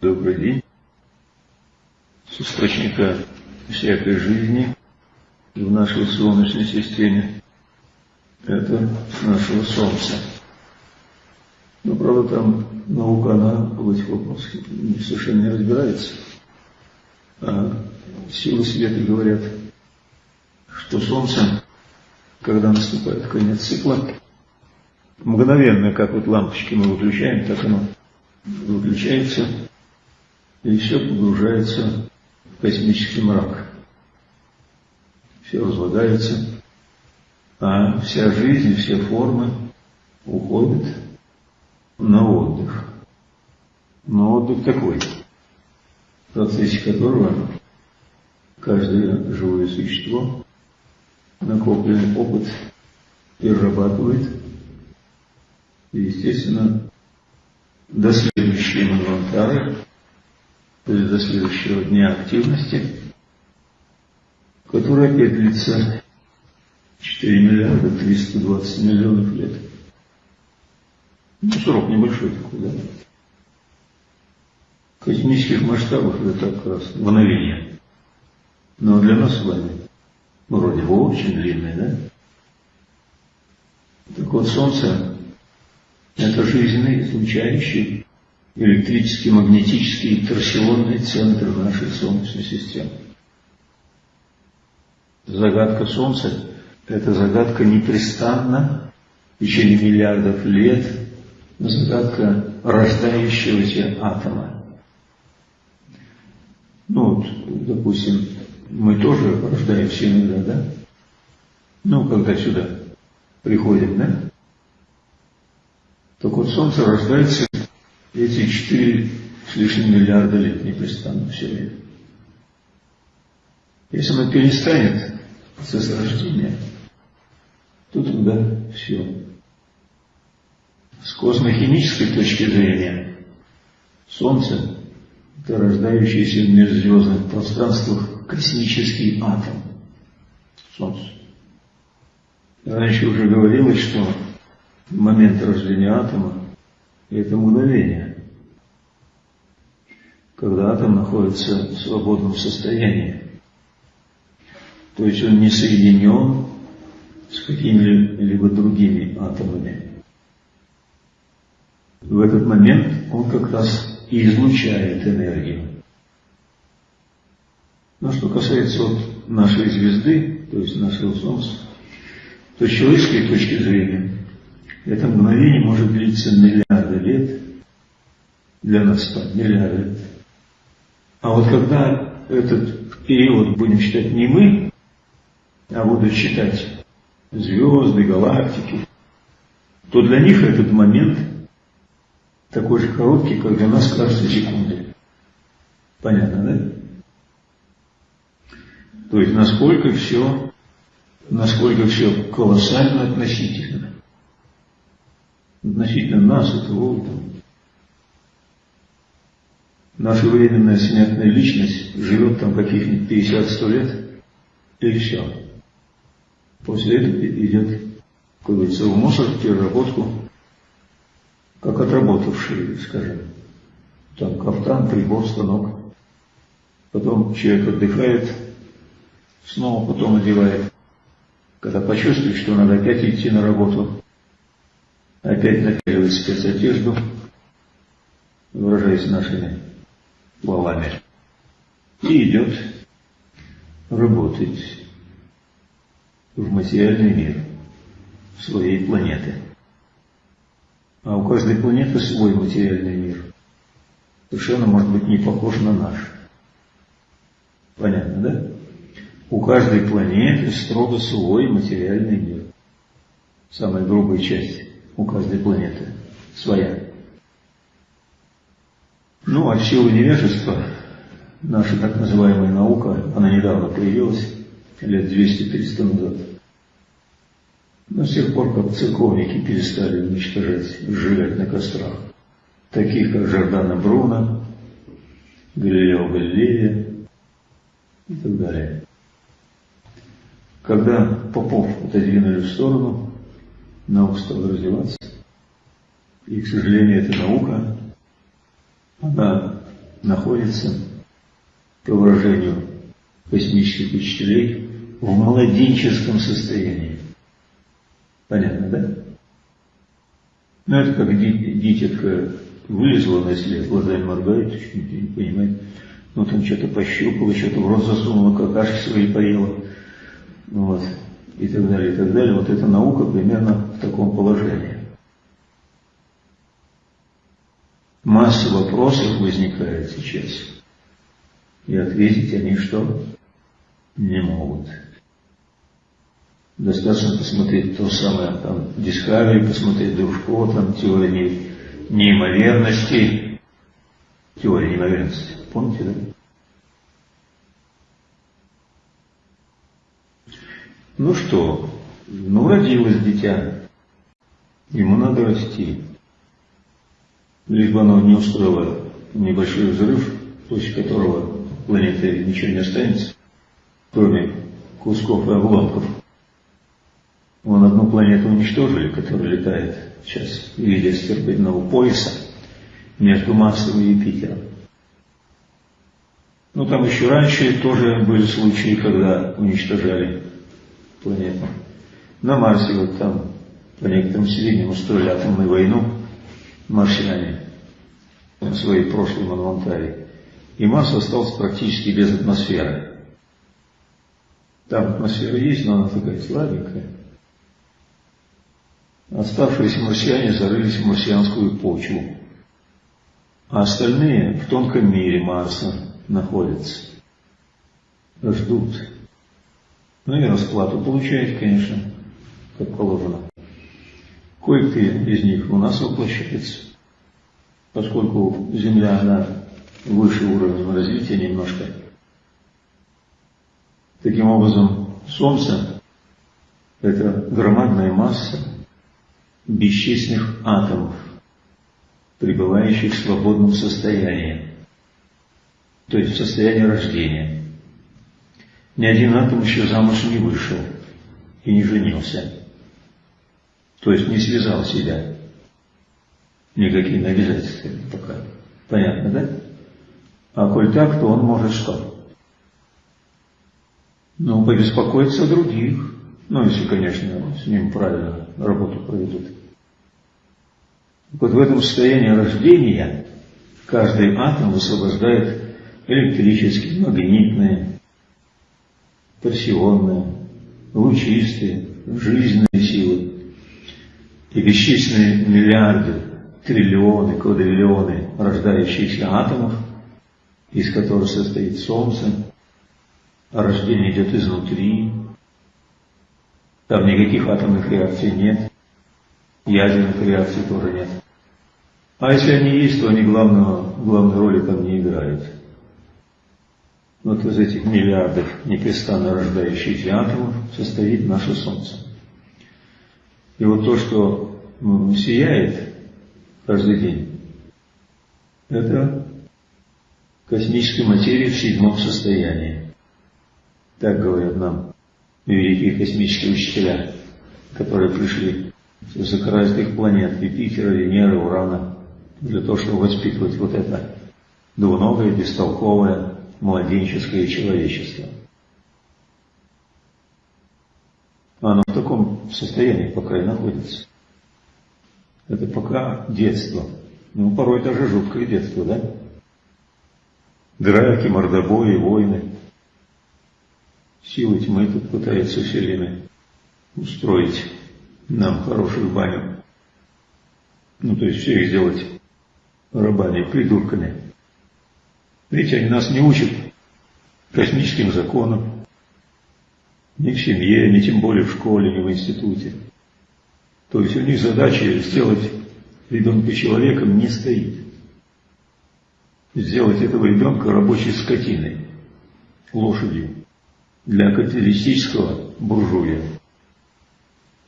Добрый день. С источника всякой жизни в нашей Солнечной системе это нашего Солнца. Но, правда, там наука, она в этих вопросах совершенно не разбирается. А силы света говорят, что Солнце, когда наступает конец цикла, мгновенно, как вот лампочки мы выключаем, так оно выключается, и все погружается в космический мрак. Все разлагается, а вся жизнь, все формы уходят на отдых. Но отдых такой, в процессе которого каждое живое существо накопленный опыт перерабатывает и, естественно, до следующей есть до следующего дня активности, который опять длится 4 миллиарда 320 миллионов лет. Ну, срок небольшой такой, да? В космических масштабах это так раз мгновение. Но для нас с вами, вроде бы очень длинный, да? Так вот, Солнце – это жизненный, излучающий, электрический, магнетический, торсионный центр нашей Солнечной системы. Загадка Солнца – это загадка непрестанно, в течение миллиардов лет, загадка рождающегося атома. Ну вот, допустим, мы тоже рождаемся иногда, да? Ну, когда сюда приходим, да? Так вот, Солнце рождается эти четыре с лишним миллиарда лет непрестанно все время. Если оно перестанет процесс рождения, то тогда все. С космохимической точки зрения Солнце – это рождающийся в межзвездных пространствах космический атом. Солнце. Раньше уже говорилось, что момент рождения атома – это мгновение, когда атом находится в свободном состоянии. То есть он не соединен с какими-либо другими атомами. В этот момент он как раз излучает энергию. Но что касается вот нашей звезды, то есть нашего Солнца, то с человеческой точки зрения это мгновение может длиться миллиарды лет, для нас так, миллиарды лет. А вот когда этот период будем считать не мы, а будут считать звезды, галактики, то для них этот момент такой же короткий, как для нас кажется секунды. Понятно, да? То есть насколько все, насколько все колоссально относительно. Относительно нас, этого, этого. Наша временная смертная личность живет там каких-нибудь 50-100 лет, и все. После этого идет, как говорится, в мусор, в переработку, как отработавший, скажем, там кафтан, прибор, станок. Потом человек отдыхает, снова потом одевает. Когда почувствует, что надо опять идти на работу, опять напяливает спецодежду, выражаясь нашими словами, и идет работать в материальный мир своей планеты. А у каждой планеты свой материальный мир. Совершенно может быть не похож на наш. Понятно, да? У каждой планеты строго свой материальный мир. Самая грубая часть у каждой планеты своя. Ну, а в силу невежества, наша так называемая наука, она недавно появилась, лет 200-300 назад. Но с тех пор, как церковники перестали уничтожать, сжигать на кострах, таких как Жордана Бруно, Галилео Галилея и так далее. Когда попов отодвинули в сторону, наука стала развиваться. И, к сожалению, эта наука, она находится, по выражению космических учителей, в младенческом состоянии. Понятно, да? Ну, это как дитятка вылезла на след, глазами моргает, не понимает. Ну, там что-то пощупала, что-то в рот засунула, какашки свои поела. Вот. И так далее, и так далее. Вот эта наука примерно в таком положении. Масса вопросов возникает сейчас. И ответить они что? Не могут. Достаточно посмотреть то самое, там, Discovery, посмотреть Дружко, там, теория неимоверности. Теория неимоверности. Помните, да? Ну что, ну родилось дитя, ему надо расти. Лишь бы оно не устроило небольшой взрыв, после которого планеты ничего не останется, кроме кусков и обломков. Вон одну планету уничтожили, которая летает сейчас в виде астероидного пояса между Марсом и Юпитером. Ну там еще раньше тоже были случаи, когда уничтожали планету. На Марсе вот там по некоторым сведениям устроили атомную войну марсиане в своей прошлой монументале. И Марс остался практически без атмосферы. Там атмосфера есть, но она такая слабенькая. Оставшиеся марсиане зарылись в марсианскую почву, а остальные в тонком мире Марса находятся. Ждут. Ну и расплату получают, конечно, как положено. Кое-кто из них у нас воплощается, поскольку Земля, она выше уровня развития немножко. Таким образом, Солнце – это громадная масса, бесчисленных атомов, пребывающих в свободном состоянии, то есть в состоянии рождения. Ни один атом еще замуж не вышел и не женился, то есть не связал себя никакими обязательствами пока. Понятно, да? А коль так, то он может что? Ну, побеспокоиться о других. Ну, если, конечно, с ним правильно работу проведут. Вот в этом состоянии рождения каждый атом высвобождает электрические, магнитные, торсионные, лучистые, жизненные силы и бесчисленные миллиарды, триллионы, квадриллионы рождающихся атомов, из которых состоит Солнце, рождение идет изнутри, там никаких атомных реакций нет, ядерных реакций тоже нет. А если они есть, то они главного, главной роли там не играют. Вот из этих миллиардов непрестанно рождающихся атомов состоит наше Солнце. И вот то, что сияет каждый день, это космическая материя в седьмом состоянии. Так говорят нам великие космические учителя, которые пришли с высокоразвитых планет Юпитера, Венеры, Урана, для того, чтобы воспитывать вот это двуногое, бестолковое, младенческое человечество. Оно в таком состоянии пока и находится. Это пока детство. Ну, порой даже жуткое детство, да? Драки, мордобои, войны. Силы тьмы тут пытаются все время устроить нам хорошую баню. Ну, то есть всех сделать рабами, придурками. Видите, они нас не учат космическим законам, ни в семье, ни тем более в школе, ни в институте. То есть у них задача сделать ребенка человеком не стоит. Сделать этого ребенка рабочей скотиной, лошадью для капиталистического буржуя,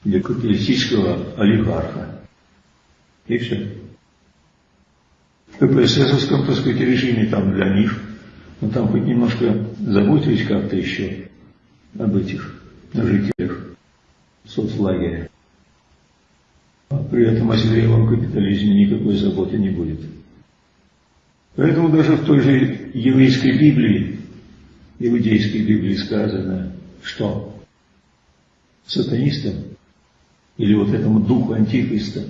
для капиталистического олигарха. И все. В КПССовском, так сказать, режиме там для них, но там хоть немножко заботились как-то еще об этих жителях соцлагеря. А при этом о зрелом капитализме никакой заботы не будет. Поэтому даже в той же еврейской Библии, иудейской Библии сказано, что сатанистам или вот этому духу антихриста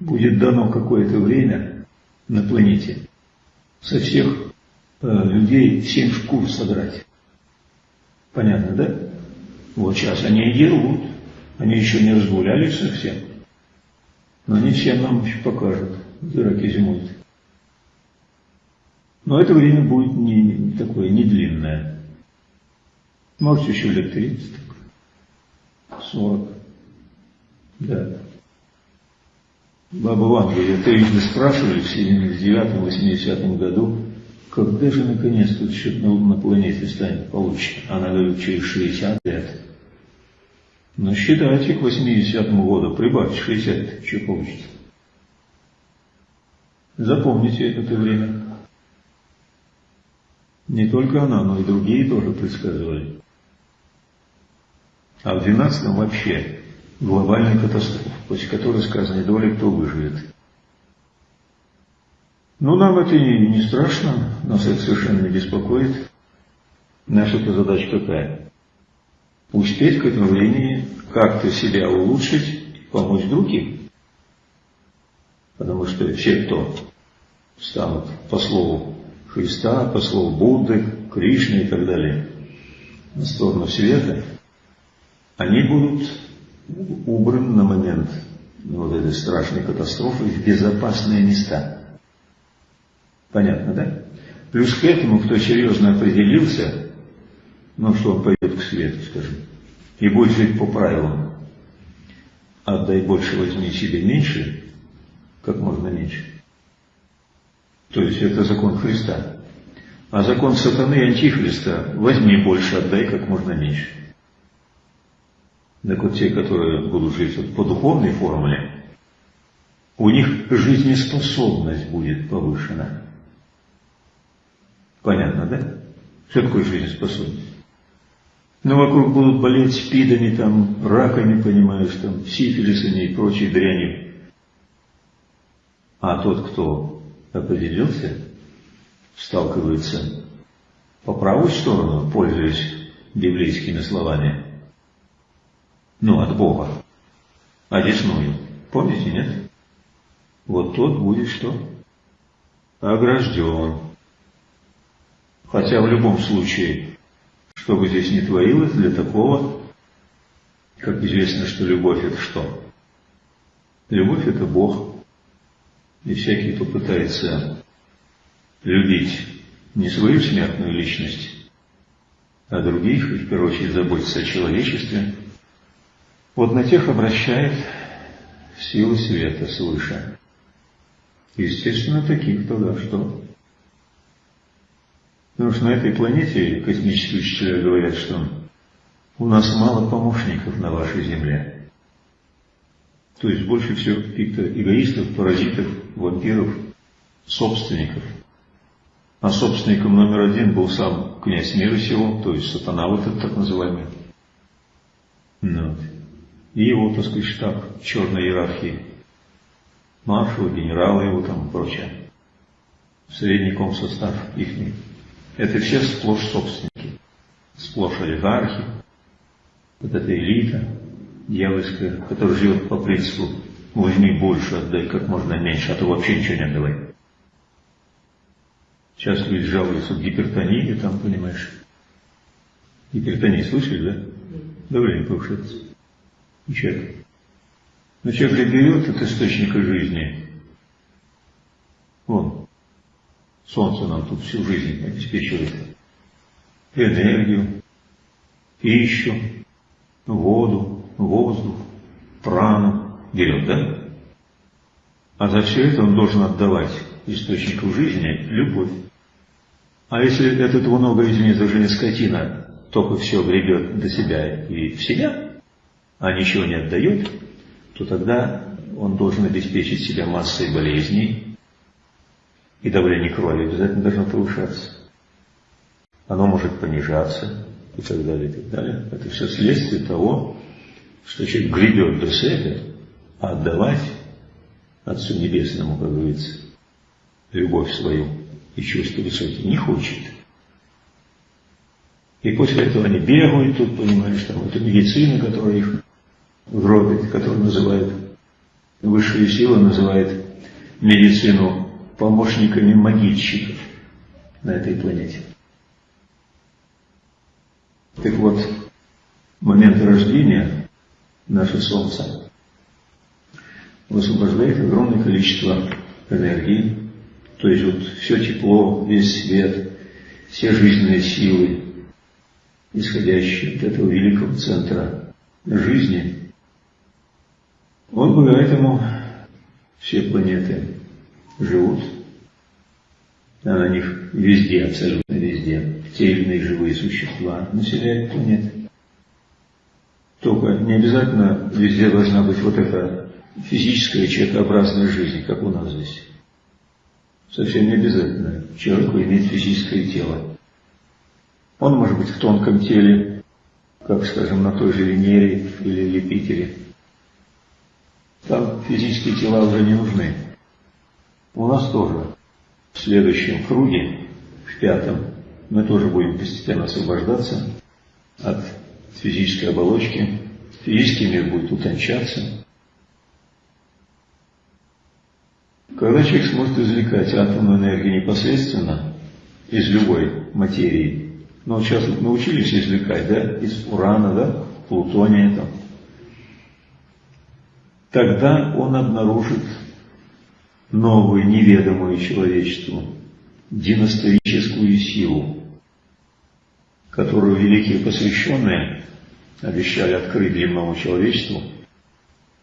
будет дано какое-то время на планете со всех э, людей семь шкур содрать. Понятно, да? Вот сейчас они и делают. Они еще не разгулялись совсем. Но они всем нам еще покажут, дураки зимуют. Но это время будет не такое, не длинное. Может, еще лет 30, 40. Да. Баба Ванга, я трижды спрашивали в 79-80 году, когда же наконец тут что-то на, планете станет получше? Она говорит, через 60 лет. Но считайте к 80 году, прибавьте 60, что получится. Запомните это время. Не только она, но и другие тоже предсказывали. А в 12 вообще глобальная катастрофа, после которой сказано, ли кто выживет. Но нам это не страшно, нас это совершенно не беспокоит. Наша-то задача какая? Успеть к этому времени как-то себя улучшить, помочь другим. Потому что все, кто станут по слову Христа, по слову Будды, Кришны и так далее, на сторону света, они будут убраны на момент вот этой страшной катастрофы в безопасные места. Понятно, да? Плюс к этому, кто серьезно определился, ну что он пойдет к свету, скажем, и будет жить по правилам. Отдай больше, возьми себе меньше, как можно меньше. То есть это закон Христа. А закон сатаны и антихриста – возьми больше, отдай как можно меньше. Так вот те, которые будут жить вот по духовной формуле, у них жизнеспособность будет повышена. Понятно, да? Что такое жизнеспособность? Ну, вокруг будут болеть спидами, там, раками, понимаешь, там, сифилисами и прочей дрянью. А тот, кто определился, сталкивается по правую сторону, пользуясь библейскими словами, ну, от Бога, одесную. Помните, нет? Вот тот будет что? Огражден. Хотя в любом случае, что бы здесь ни творилось, для такого, как известно, что любовь это что? Любовь это Бог. И всякий, кто пытается любить не свою смертную личность, а других, и в первую очередь заботиться о человечестве, вот на тех обращает силы света свыше. Естественно, таких тогда что? Потому что на этой планете космические учителя говорят, что у нас мало помощников на вашей Земле. То есть больше всего каких-то эгоистов, паразитов, вампиров, собственников. А собственником номер один был сам князь мира сего, то есть сатана вот этот так называемый. Ну, и его, так сказать, штаб черной иерархии. Маршал, генералы его там и прочее. Средний состав их. Это все сплошь собственники, сплошь олигархи, вот эта элита дьявольская, которая живет по принципу возьми больше, отдай как можно меньше, а то вообще ничего не отдавай. Сейчас люди жалуются в гипертонии, там, понимаешь. Гипертония, слышали, да? Давление повышается. И человек. Но человек берет от источника жизни. Вон, Солнце нам тут всю жизнь обеспечивает энергию, пищу, воду, воздух, прану берет, да? А за все это он должен отдавать источнику жизни любовь. А если этот много, извини за жизнь скотина, только все гребет до себя и в себя, а ничего не отдает, то тогда он должен обеспечить себя массой болезней, и давление крови обязательно должно повышаться. Оно может понижаться и так далее, и так далее. Это все следствие того, что человек гребет до себя, а отдавать Отцу Небесному, как говорится, любовь свою и чувства высокие, не хочет. И после этого они бегают тут, понимаешь, там это медицина, которая их гробит, которую называют, высшие силы называют медицину помощниками могильщиков на этой планете. Так вот, момент рождения наше Солнце высвобождает огромное количество энергии, то есть вот все тепло, весь свет, все жизненные силы, исходящие от этого великого центра жизни, он благодаря этому все планеты живут, а на них везде, абсолютно везде, те или иные живые существа населяют планеты. Только не обязательно везде должна быть вот эта физическая человекообразная жизнь, как у нас здесь. Совсем не обязательно человеку иметь физическое тело. Он может быть в тонком теле, как, скажем, на той же Венере или Юпитере. Там физические тела уже не нужны. У нас тоже в следующем круге, в пятом, мы тоже будем постепенно освобождаться от физической оболочки. Физический мир будет утончаться. Когда человек сможет извлекать атомную энергию непосредственно из любой материи, ну сейчас вот научились извлекать, да, из урана, да, плутония там, тогда он обнаружит новую, неведомую человечеству, династовическую силу, которую великие посвященные обещали открыть земному человечеству,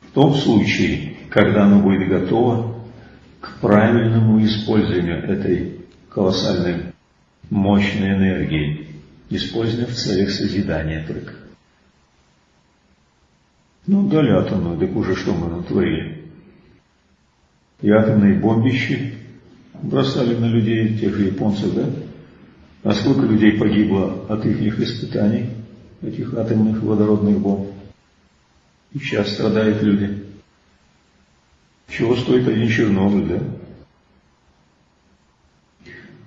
в том случае, когда оно будет готово к правильному использованию этой колоссальной мощной энергии, используя в целях созидания только. Ну, дали атомную, так уже что мы натворили? И атомные бомбищи бросали на людей, тех же японцев, да? А сколько людей погибло от их испытаний, этих атомных водородных бомб? И сейчас страдают люди. Чего стоит один Чернобыль, да?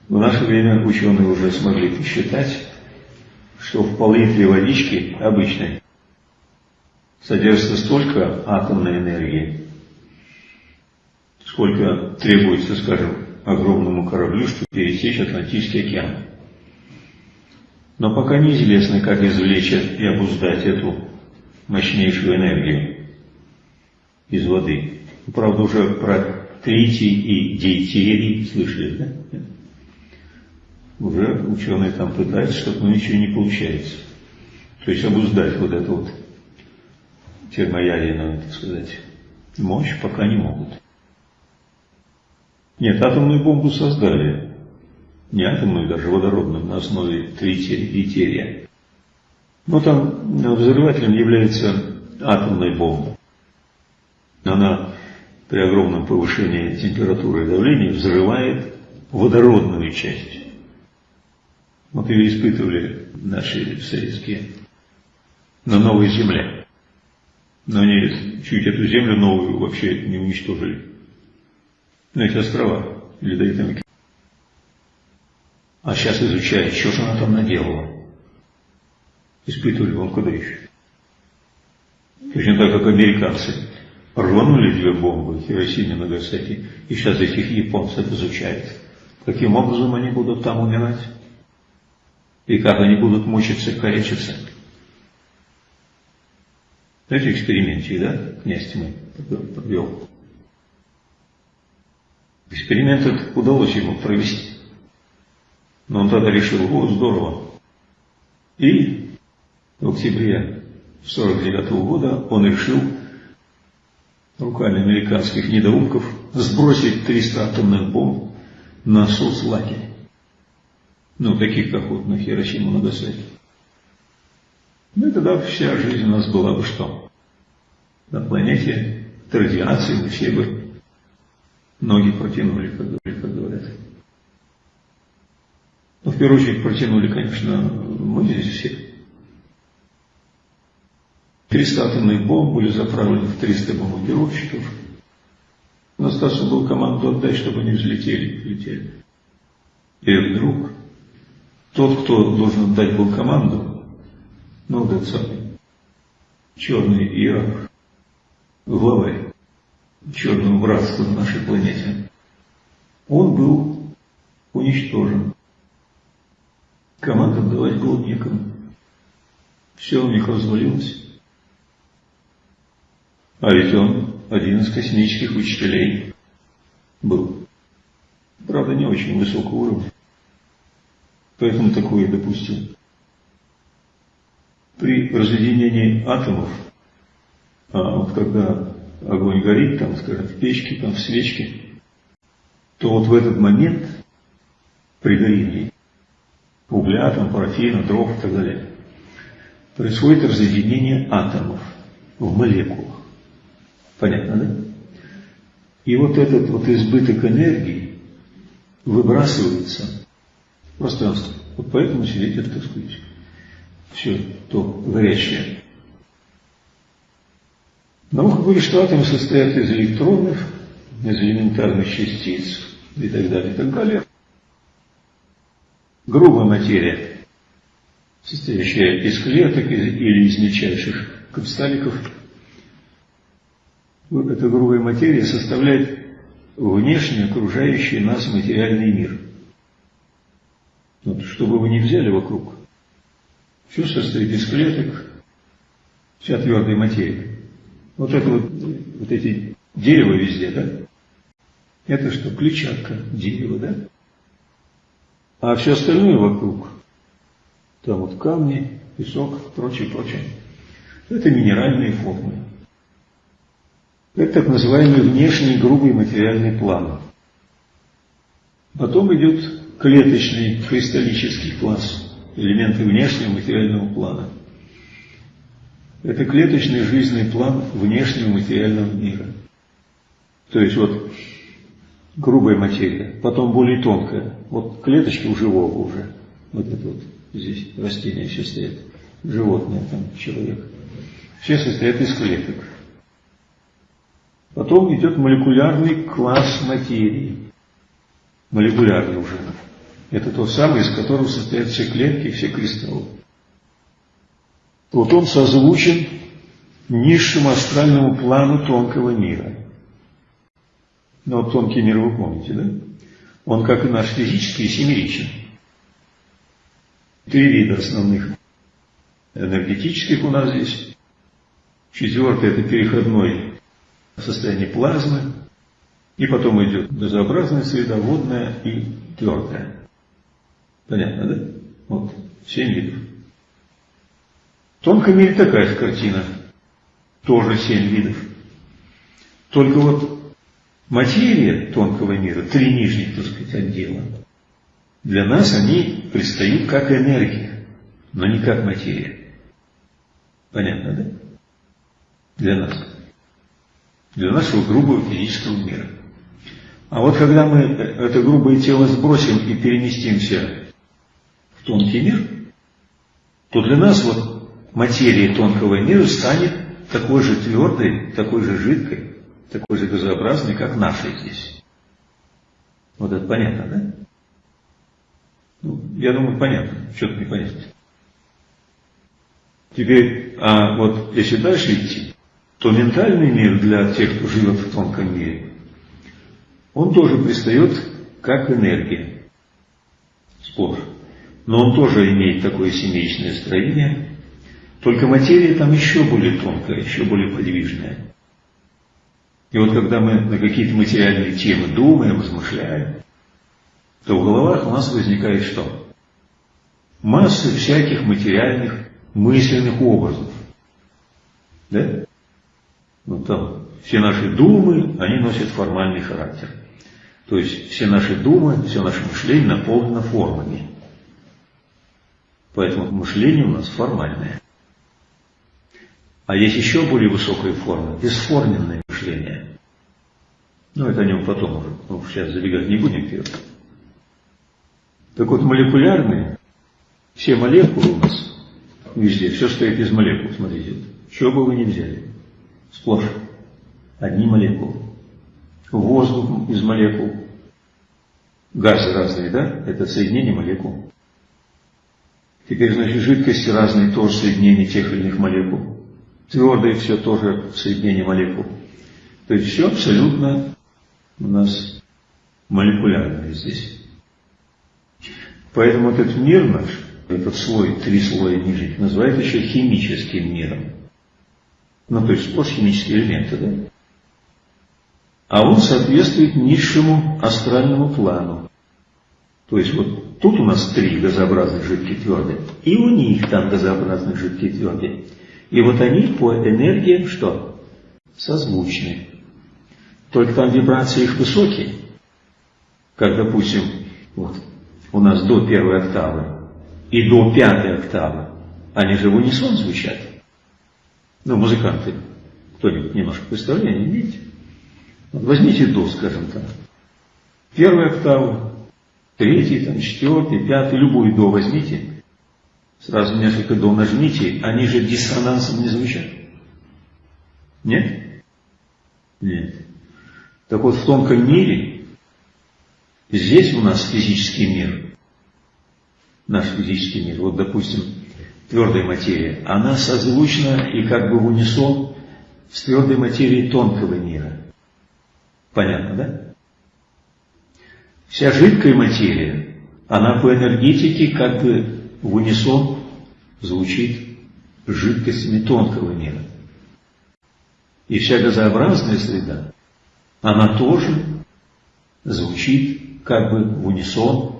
В наше время ученые уже смогли посчитать, что в пол-литре водички обычной содержится столько атомной энергии, сколько требуется, скажем, огромному кораблю, чтобы пересечь Атлантический океан. Но пока неизвестно, как извлечь и обуздать эту мощнейшую энергию из воды. Правда, уже про тритий и дейтерий слышали, да? Уже ученые там пытаются, что-то, но ничего не получается. То есть обуздать вот эту вот термоядерную, так сказать, мощь пока не могут. Нет, атомную бомбу создали. Не атомную, даже водородную, на основе трития. Но там взрывателем является атомная бомба. Она при огромном повышении температуры и давления взрывает водородную часть. Вот ее испытывали наши советские на новой земле. Но они чуть эту землю новую вообще не уничтожили. На эти острова, ледовитые А сейчас изучают, что же она там наделала. Испытывали еще. Точно так, как американцы рванули две бомбы Хиросиме, Нагасаки, и сейчас этих японцев изучают. Каким образом они будут там умирать? И как они будут мучиться, корячиться? Знаете, экспериментик, да, князь тьмы провел? Эксперимент этот удалось ему провести. Но он тогда решил, о, здорово. И в октябре 49 -го года он решил руками американских недоумков сбросить 300 атомных бомб на соцлагерь. Ну, таких, как вот на Хиросиму, Нагасаки. Ну и тогда вся жизнь у нас была бы что? На планете от радиации мы все бы ноги протянули, как говорят. Но в первую очередь протянули, конечно, мы здесь все. 300 атомных бомб были заправлены в 300 бомбардировщиков. Но Стасу был команду отдать, чтобы они взлетели, летели. И вдруг тот, кто должен отдать был команду, ну, этот самый черный иерарх, главарь черного братства на нашей планете, он был уничтожен. Команду отдавать было некому. Все у них развалилось. А ведь он один из космических учителей был. Правда, не очень высокого уровня. Поэтому такое допустил. При разъединении атомов, а вот когда огонь горит, там, скажем, в печке, там, в свечке, то вот в этот момент при горении угля, там, парафина, дров и так далее, происходит разъединение атомов в молекулах. Понятно, да? И вот этот вот избыток энергии выбрасывается в пространство. Вот поэтому светит, так сказать, все то горячее. Наука говорит, что атомы состоят из электронов, из элементарных частиц и так далее, и так далее. Грубая материя, состоящая из клеток или из мельчайших кристалликов, эта грубая материя составляет внешне окружающий нас материальный мир. Вот, что вы ни взяли вокруг, все состоит из клеток, вся твердая материя. Вот это вот, вот эти дерево везде, да? Это что, клетчатка дерева, да? А все остальное вокруг, там вот камни, песок, прочее, прочее, это минеральные формы. Это так называемый внешний грубый материальный план. Потом идет клеточный кристаллический класс, элементы внешнего материального плана. Это клеточный жизненный план внешнего материального мира. То есть вот грубая материя, потом более тонкая. Вот клеточки у живого уже. Вот это вот здесь растения все стоят. Животное, там человек. Все состоят из клеток. Потом идет молекулярный класс материи. Молекулярный уже. Это тот самый, из которого состоят все клетки все кристаллы. Вот он созвучен низшему астральному плану тонкого мира. Ну, вот тонкий мир вы помните, да? Он, как и наш физический, семеричен. Три вида основных энергетических у нас здесь. Четвертый – это переходной состояние плазмы, и потом идет газообразная среда, водная и твердая. Понятно, да? Вот, семь видов. В тонком мире такая же картина. Тоже семь видов. Только вот материя тонкого мира, три нижних, так сказать, отдела, для нас они предстают как энергия, но не как материя. Понятно, да? Для нас для нашего грубого физического мира. А вот когда мы это грубое тело сбросим и переместимся в тонкий мир, то для нас вот материя тонкого мира станет такой же твердой, такой же жидкой, такой же газообразной, как наша здесь. Вот это понятно, да? Ну, я думаю, понятно. Что-то непонятно. Теперь, а вот если дальше идти, то ментальный мир для тех, кто живет в тонком мире, он тоже пристает как энергия. Сплошь. Но он тоже имеет такое семейное строение, только материя там еще более тонкая, еще более подвижная. И вот когда мы на какие-то материальные темы думаем, размышляем, то в головах у нас возникает что? Масса всяких материальных мысленных образов. Да? Ну, там все наши думы, они носят формальный характер. То есть все наши думы, все наше мышление наполнено формами. Поэтому мышление у нас формальное. А есть еще более высокая форма, бесформенное мышление. Ну, это о нем потом уже, ну, сейчас забегать не будем вперед. Так вот, молекулярные, все молекулы у нас везде, все стоит из молекул, смотрите, что бы вы ни взяли сплошь одни молекулы. воздух из молекул, газы разные, да? Это соединение молекул. Теперь, значит, жидкости разные, тоже соединение тех или иных молекул. Твердые все тоже соединение молекул. То есть все абсолютно у нас молекулярное здесь. Поэтому этот мир наш, этот слой, три слоя ниже, называют еще химическим миром. Ну, то есть сплошь химические элементы, да? А он соответствует низшему астральному плану. То есть вот тут у нас три газообразных жидкие твердые, и у них там газообразные жидкие твердые. И вот они по энергиям что? Созвучны. Только там вибрации их высокие. Как, допустим, вот, у нас до первой октавы и до пятой октавы, они же в унисон звучат. Ну, музыканты, кто-нибудь немножко представление имеете? Возьмите до, скажем так. Первая октава, третий, там, четвертый, пятый, любую до возьмите, сразу несколько до нажмите, они же диссонансом не звучат. Нет? Нет. Так вот, в тонком мире, здесь у нас физический мир, наш физический мир, вот, допустим, твердая материя, она созвучна и как бы в унисон с твердой материей тонкого мира. Понятно, да? Вся жидкая материя, она по энергетике как бы в унисон звучит жидкостями тонкого мира. И вся газообразная среда, она тоже звучит как бы в унисон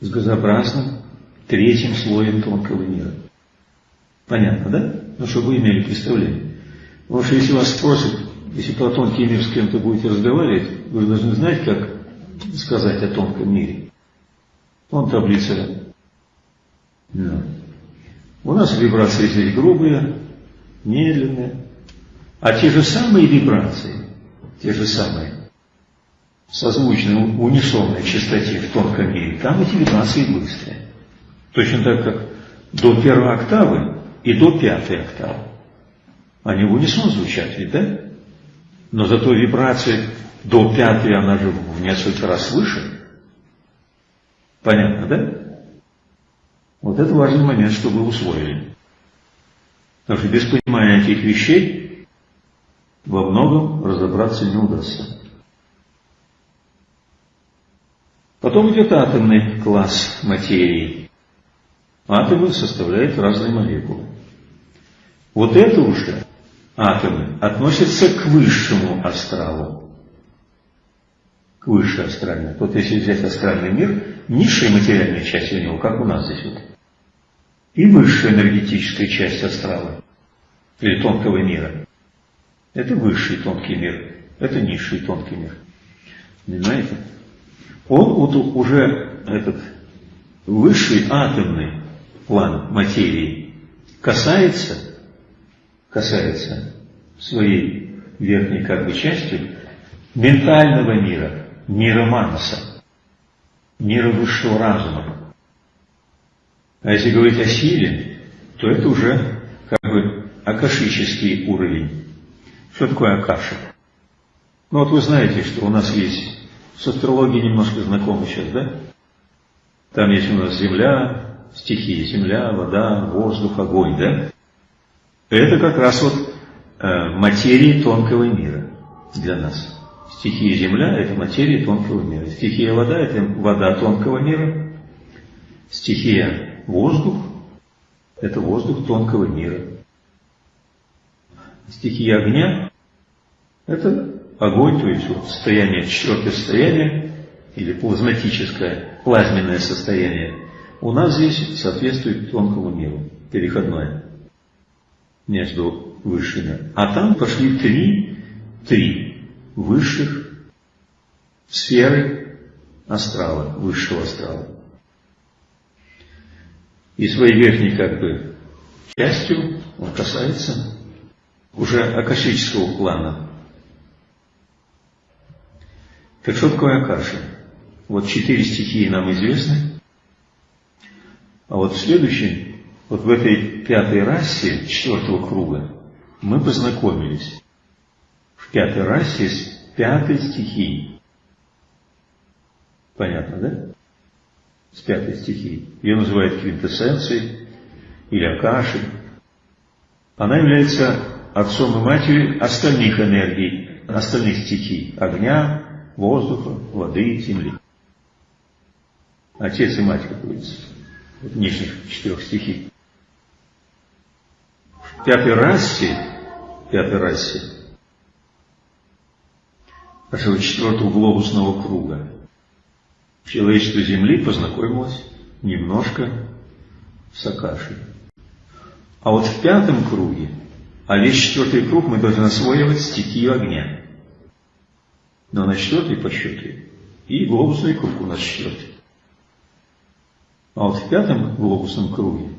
с газообразным третьим слоем тонкого мира. Понятно, да? Ну, чтобы вы имели представление. Потому что если вас спросят, если про тонкий мир с кем-то будете разговаривать, вы должны знать, как сказать о тонком мире. Вон таблица. Да. У нас вибрации здесь грубые, медленные. А те же самые вибрации, те же самые, созвучной, унисонной частоте в тонком мире, там эти вибрации быстрые. Точно так, как до первой октавы и до пятой октавы. Они в унисон звучат ведь, да? Но зато вибрация до пятой, она же в несколько раз выше. Понятно, да? Вот это важный момент, чтобы вы усвоили. Потому что без понимания этих вещей во многом разобраться не удастся. Потом идет атомный класс материи. Атомы составляют разные молекулы. Вот это уже атомы относятся к высшему астралу. К высшей астральной. Вот если взять астральный мир, низшая материальная часть у него, как у нас здесь вот, и высшая энергетическая часть астрала, или тонкого мира. Это высший тонкий мир, это низший тонкий мир. Понимаете? он вот уже этот высший атомный план материи касается, касается своей верхней как бы частью ментального мира, мира Манаса, мира высшего разума. А если говорить о силе, то это уже как бы акашический уровень. Что такое акаша? Ну вот вы знаете, что у нас есть с астрологией немножко знакомы сейчас, да? Там есть у нас земля, стихии, земля, вода, воздух, огонь, да? Это как раз вот э, материи тонкого мира для нас. Стихия земля – это материя тонкого мира. Стихия вода – это вода тонкого мира. Стихия воздух – это воздух тонкого мира. Стихия огня – это огонь, то есть вот состояние, четвертое состояние, или плазматическое, плазменное состояние, у нас здесь соответствует тонкому миру, переходное между высшими. А там пошли три, три высших сферы астрала, высшего астрала. И своей верхней как бы частью он касается уже акашического плана, так что такое Акаша? Вот четыре стихии нам известны. А вот в следующем, вот в этой пятой расе четвертого круга, мы познакомились. В пятой расе пятой стихии. Понятно, да? С пятой стихии. Ее называют квинтэссенцией или акашей. Она является отцом и матерью остальных энергий, остальных стихий. Огня, воздуха, воды, земли. Отец и мать, как говорится, нижних четырех стихий. В пятой расе, пятой расе нашего четвертого глобусного круга человечество Земли познакомилось немножко с Акашей. А вот в пятом круге, а весь четвертый круг мы должны освоивать стихию огня. Но на четвертый по счету и глобусный круг у нас четвертый. А вот в пятом глобусном круге,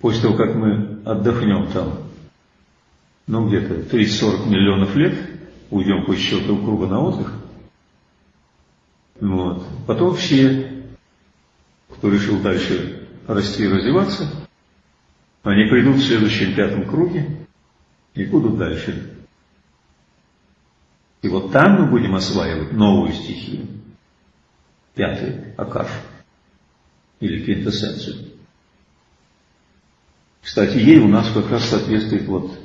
после того, как мы отдохнем там, ну где-то 30-40 миллионов лет, уйдем по четвертого круга на отдых, вот. Потом все, кто решил дальше расти и развиваться, они придут в следующем пятом круге и будут дальше. И вот там мы будем осваивать новую стихию, пятый Акаш, или квинтэссенцию. Кстати, ей у нас как раз соответствует вот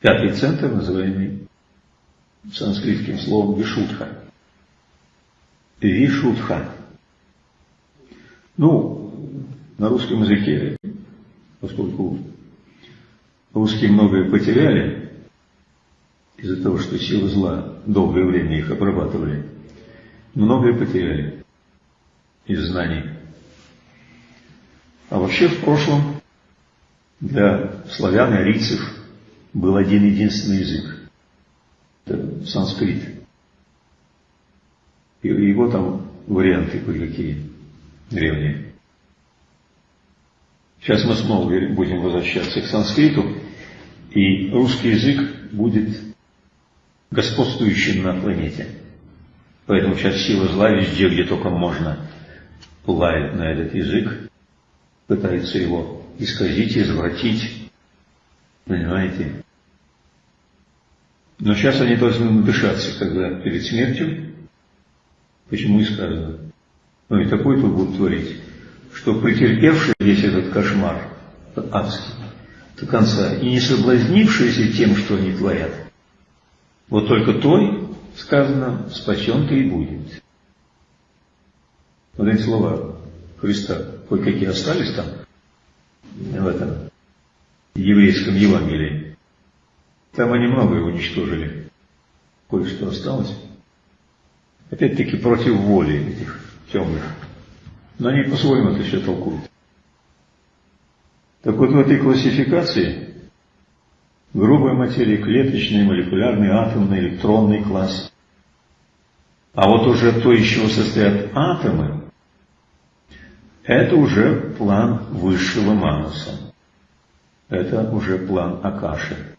пятый центр, называемый санскритским словом Вишудха. Вишудха. Ну, на русском языке, поскольку русские многое потеряли, из-за того, что силы зла долгое время их обрабатывали, многое потеряли из знаний. А вообще в прошлом для славян и арийцев был один единственный язык. Это санскрит. И его там варианты кое-какие древние. Сейчас мы снова будем возвращаться к санскриту, и русский язык будет господствующим на планете. Поэтому сейчас сила зла везде, где только можно, лает на этот язык, пытается его исказить, извратить. Понимаете? Но сейчас они должны надышаться, когда перед смертью, почему и сказано, ну и такой тут будут творить, что претерпевший весь этот кошмар адский до конца и не соблазнившийся тем, что они творят, вот только той, сказано, спасен ты и будет. Вот эти слова Христа, кое-какие остались там, в этом еврейском Евангелии. Там они многое уничтожили. Кое-что осталось. Опять-таки против воли этих темных. Но они по-своему это все толкуют. Так вот в этой классификации грубая материя, клеточный, молекулярный, атомный, электронный класс. А вот уже то, из чего состоят атомы, это уже план высшего мануса. Это уже план Акаши.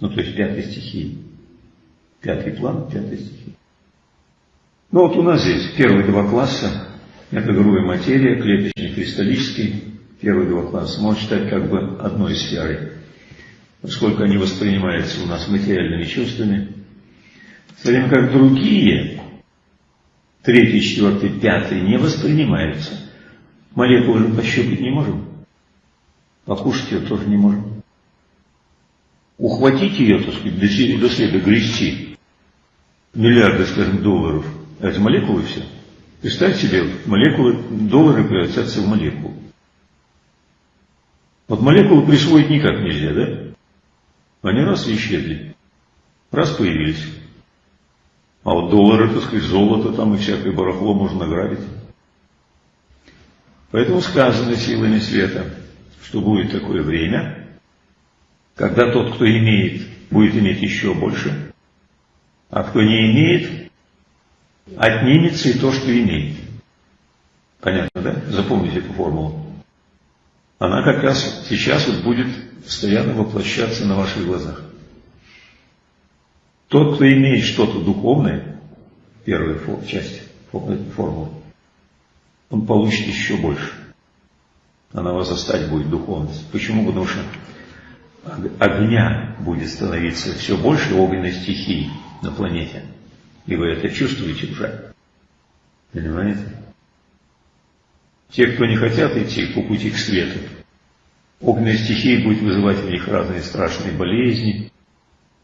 Ну, то есть пятой стихии. Пятый план, пятой стихии. Ну, вот у нас здесь первые два класса. Это грубая материя, клеточный, кристаллический. Первые два класса можно считать как бы одной сферой поскольку они воспринимаются у нас материальными чувствами, в то время как другие, третий, четвертый, пятый, не воспринимаются. Молекулу же пощупать не можем, покушать ее тоже не можем. Ухватить ее, так сказать, до, до следа грести, миллиарды, скажем, долларов, а это молекулы все. Представьте себе, молекулы, доллары превратятся в молекулу. Вот молекулу присвоить никак нельзя, да? Они раз и исчезли, раз появились. А вот доллары, так сказать, золото там и всякое барахло можно награбить. Поэтому сказано силами света, что будет такое время, когда тот, кто имеет, будет иметь еще больше, а кто не имеет, отнимется и то, что имеет. Понятно, да? Запомните эту формулу. Она как раз сейчас вот будет постоянно воплощаться на ваших глазах. Тот, кто имеет что-то духовное, первая часть формулы, он получит еще больше. Она вас застать будет духовность. Почему? Потому что огня будет становиться все больше огненной стихии. на планете. И вы это чувствуете уже. Понимаете? Те, кто не хотят идти по пути к свету, огненная стихия будет вызывать в них разные страшные болезни,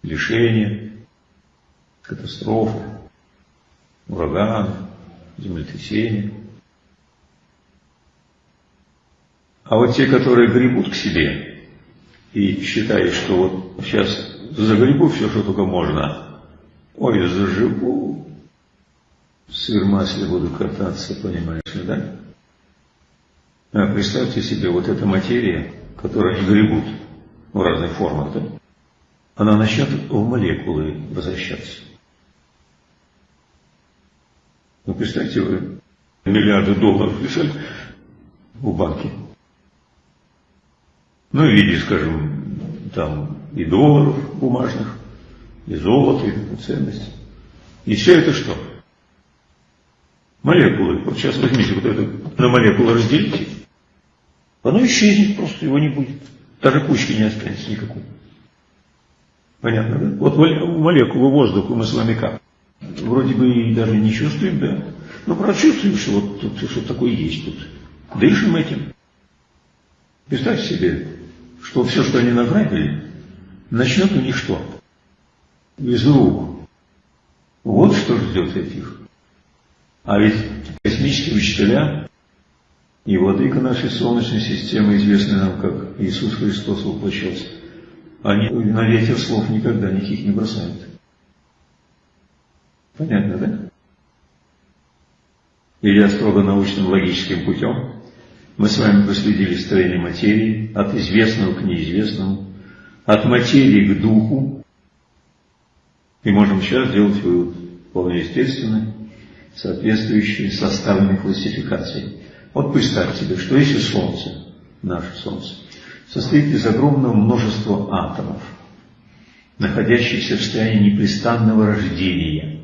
лишения, катастрофы, ураганы, землетрясения. А вот те, которые гребут к себе и считают, что вот сейчас загребу все, что только можно, ой, заживу, сыр масле буду кататься, понимаешь да? А представьте себе, вот эта материя, которую они гребут в разных формах, да? Она начнет в молекулы возвращаться. Ну, представьте, вы миллиарды долларов лежали в банке. Ну, в виде, скажем, там и долларов бумажных, и золота, и ценностей. И все это что? Молекулы. Вот сейчас возьмите вот это на молекулы разделите. Оно исчезнет, просто его не будет. Даже кучки не останется никакой. Понятно, да? Вот молекулы воздуха мы с вами как? Вроде бы и даже не чувствуем, да? Но прочувствуем, что вот тут что такое есть тут. Дышим этим. Представьте себе, что все, что они награбили, начнет у них что? Из рук. Вот что ждет этих. А ведь космические учителя и владыка нашей Солнечной системы, известный нам как Иисус Христос воплощался, они на ветер слов никогда никаких не бросают. Понятно, да? Идя строго научным логическим путем, мы с вами проследили строение материи от известного к неизвестному, от материи к духу, и можем сейчас сделать вывод вполне естественный, соответствующий составленной классификации. Вот представьте себе, что если Солнце, наше Солнце, состоит из огромного множества атомов, находящихся в состоянии непрестанного рождения.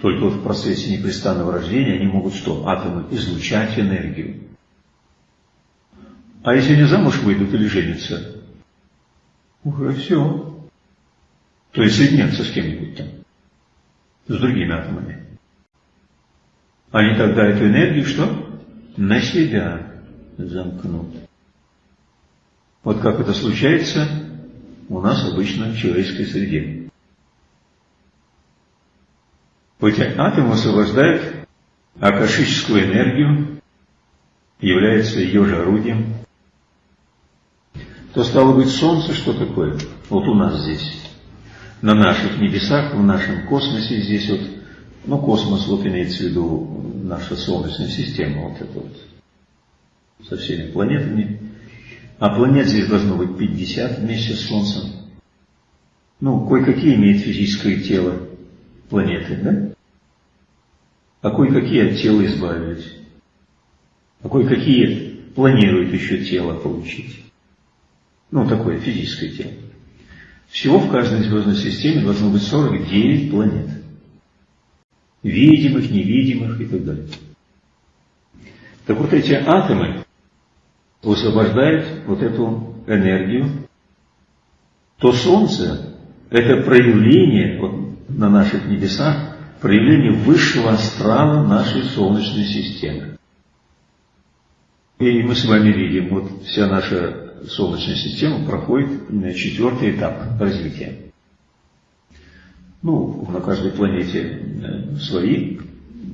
Только в процессе непрестанного рождения они могут что? Атомы излучать энергию. А если они замуж выйдут или женятся, уже все. То есть соединяться с кем-нибудь там, с другими атомами. Они тогда эту энергию что? На себя замкнут. Вот как это случается у нас обычно в человеческой среде. Эти атомы освобождают акашическую энергию, является ее же орудием. То стало быть Солнце, что такое? Вот у нас здесь, на наших небесах, в нашем космосе здесь вот, ну космос вот имеется в виду наша Солнечная система, вот это вот, со всеми планетами. А планет здесь должно быть 50 вместе с Солнцем. Ну, кое-какие имеют физическое тело планеты, да? А кое-какие от тела избавились. А кое-какие планируют еще тело получить. Ну, такое физическое тело. Всего в каждой звездной системе должно быть 49 планет. Видимых, невидимых и так далее. Так вот эти атомы высвобождают вот эту энергию, то Солнце – это проявление вот, на наших небесах, проявление высшего астрала нашей Солнечной системы. И мы с вами видим, вот вся наша Солнечная система проходит на четвертый этап развития. Ну, на каждой планете э, свои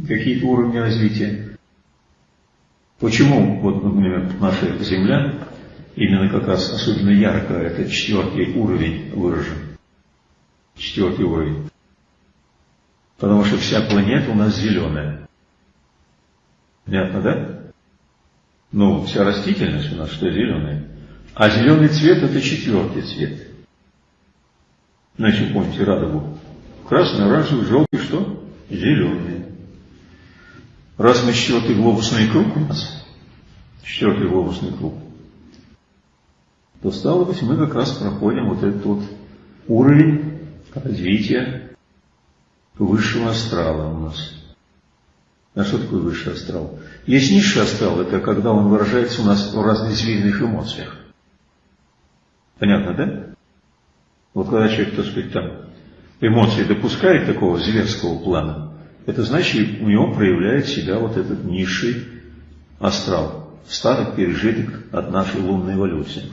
какие-то уровни развития. Почему, вот, например, наша Земля именно как раз особенно ярко этот четвертый уровень выражен? Четвертый уровень. Потому что вся планета у нас зеленая. Понятно, да? Ну, вся растительность у нас что зеленая. А зеленый цвет это четвертый цвет. Значит, помните радугу. Красный, оранжевый, желтый, что? Зеленый. Раз мы четвертый глобусный круг у нас, четвертый глобусный круг, то стало быть, мы как раз проходим вот этот вот уровень развития высшего астрала у нас. А что такое высший астрал? Есть низший астрал, это когда он выражается у нас в разных видных эмоциях. Понятно, да? Вот когда человек, так сказать, там эмоции допускает такого зверского плана, это значит, у него проявляет себя вот этот низший астрал, старый пережиток от нашей лунной эволюции.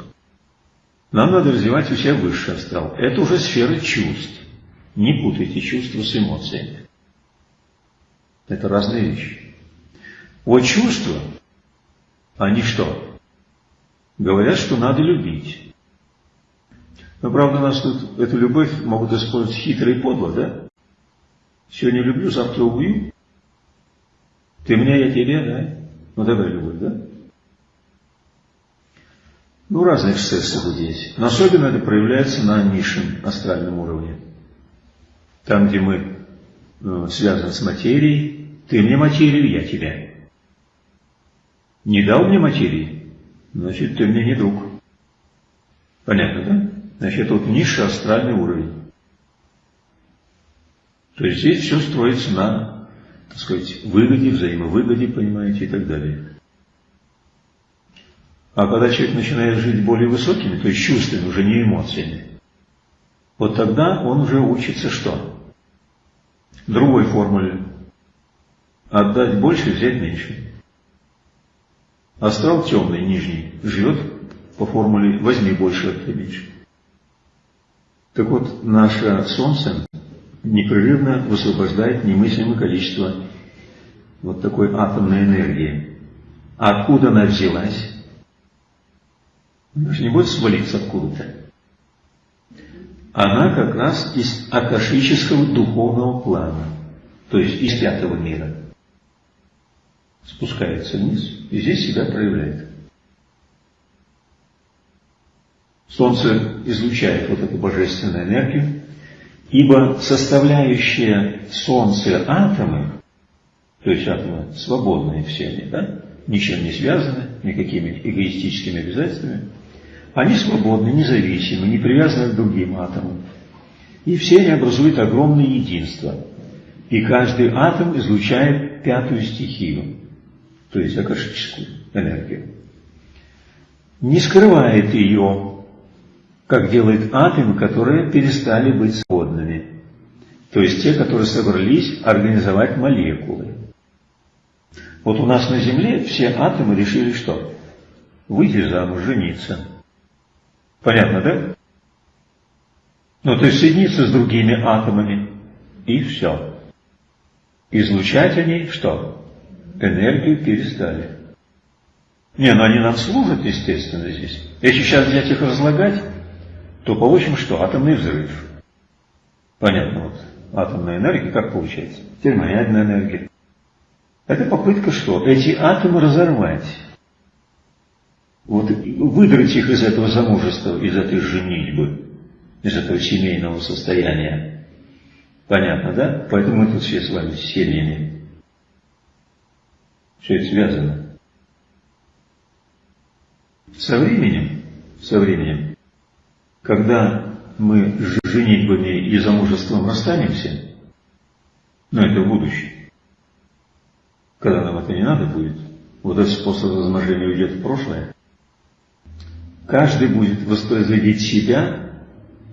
Нам надо развивать у себя высший астрал. Это уже сфера чувств. Не путайте чувства с эмоциями. Это разные вещи. Вот чувства, они что? Говорят, что надо любить. Но правда нас тут эту любовь могут использовать хитро и подло, да? Сегодня люблю, завтра убью. Ты меня, я тебя, да? Ну давай любовь, да? Ну, разные эксцессы здесь. Но особенно это проявляется на низшем астральном уровне. Там, где мы э, связаны с материей, ты мне материю, я тебя. Не дал мне материи, значит, ты мне не друг. Понятно, да? Значит, вот низший астральный уровень. То есть здесь все строится на, так сказать, выгоде, взаимовыгоде, понимаете, и так далее. А когда человек начинает жить более высокими, то есть чувствами, уже не эмоциями, вот тогда он уже учится что? Другой формуле. Отдать больше, взять меньше. Астрал темный, нижний, живет по формуле «возьми больше, отдай меньше». Так вот, наше Солнце непрерывно высвобождает немыслимое количество вот такой атомной энергии. А откуда она взялась? Она же не будет свалиться откуда-то. Она как раз из акашического духовного плана, то есть из пятого мира. Спускается вниз и здесь себя проявляет. Солнце излучает вот эту божественную энергию, ибо составляющие Солнце атомы, то есть атомы свободные все они, да, ничем не связаны, никакими эгоистическими обязательствами, они свободны, независимы, не привязаны к другим атомам. И все они образуют огромное единство. И каждый атом излучает пятую стихию, то есть акашическую энергию. Не скрывает ее, как делают атомы, которые перестали быть свободными. То есть те, которые собрались организовать молекулы. Вот у нас на Земле все атомы решили что? Выйти замуж, жениться. Понятно, да? Ну, то есть соединиться с другими атомами, и все. Излучать они что? Энергию перестали. Не, ну они нам служат, естественно, здесь. Если сейчас взять их разлагать, то получим что? Атомный взрыв. Понятно, вот. Атомная энергия, как получается? Термоядная энергия. Это попытка что? Эти атомы разорвать вот выдрать их из этого замужества, из этой женитьбы, из этого семейного состояния. Понятно, да? Поэтому мы тут все с вами с семьями. Все это связано. Со временем, со временем, когда мы с женитьбами и замужеством расстанемся, но это в будущем, когда нам это не надо будет, вот этот способ размножения уйдет в прошлое, Каждый будет воспроизводить себя,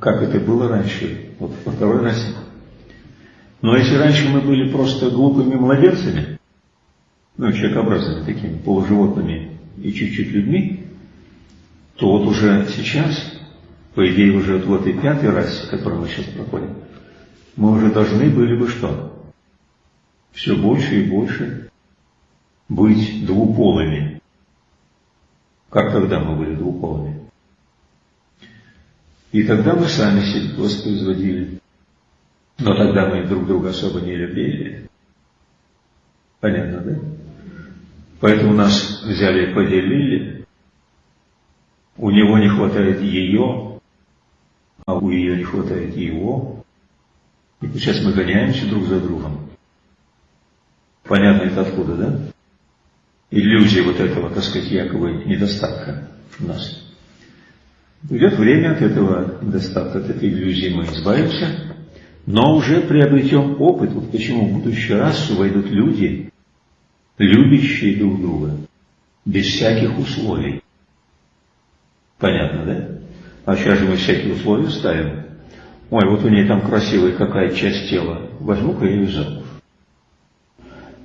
как это было раньше, вот во второй расе. Но если раньше мы были просто глупыми младенцами, ну, человекообразными такими, полуживотными и чуть-чуть людьми, то вот уже сейчас, по идее, уже вот в этой пятой расе, которую мы сейчас проходим, мы уже должны были бы что? Все больше и больше быть двуполыми как тогда мы были двуполыми. И тогда мы сами себя воспроизводили. Но тогда мы друг друга особо не любили. Понятно, да? Поэтому нас взяли и поделили. У него не хватает ее, а у ее не хватает его. И сейчас мы гоняемся друг за другом. Понятно это откуда, да? Иллюзии вот этого, так сказать, якобы недостатка в нас. Придет время от этого недостатка, от этой иллюзии мы избавимся, но уже приобретем опыт. Вот почему в будущую расу войдут люди, любящие друг друга, без всяких условий. Понятно, да? А сейчас же мы всякие условия ставим. ой, вот у нее там красивая какая часть тела, возьму-ка ее замуж.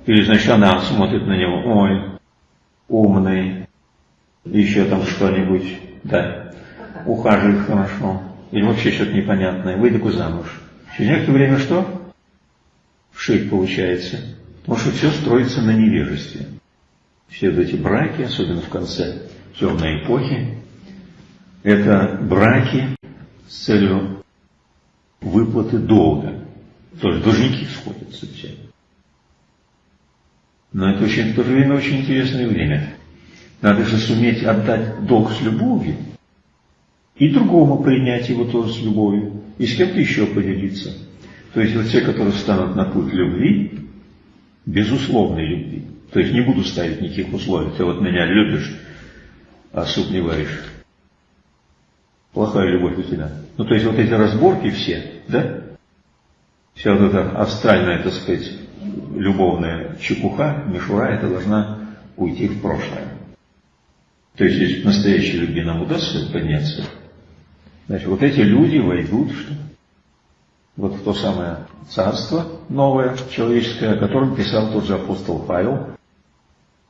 Или, значит, она смотрит на него, ой, умный, еще там что-нибудь, да, ухаживает хорошо, или вообще что-то непонятное, выйду замуж. Через некоторое время что? Шик получается. Потому что все строится на невежестве. Все эти браки, особенно в конце темной эпохи, это браки с целью выплаты долга. То есть должники сходятся все. Но это очень, в то же время очень интересное время. Надо же суметь отдать долг с любовью, и другому принять его тоже с любовью, и с кем-то еще поделиться. То есть вот те, которые станут на путь любви, безусловной любви, то есть не буду ставить никаких условий, ты вот меня любишь, а суп не варишь. Плохая любовь у тебя. Ну, то есть вот эти разборки все, да? Вся вот эта астральная, так сказать, любовная чепуха, мишура, это должна уйти в прошлое. То есть, если настоящей любви нам удастся подняться, значит, вот эти люди войдут что? вот в то самое царство новое, человеческое, о котором писал тот же апостол Павел.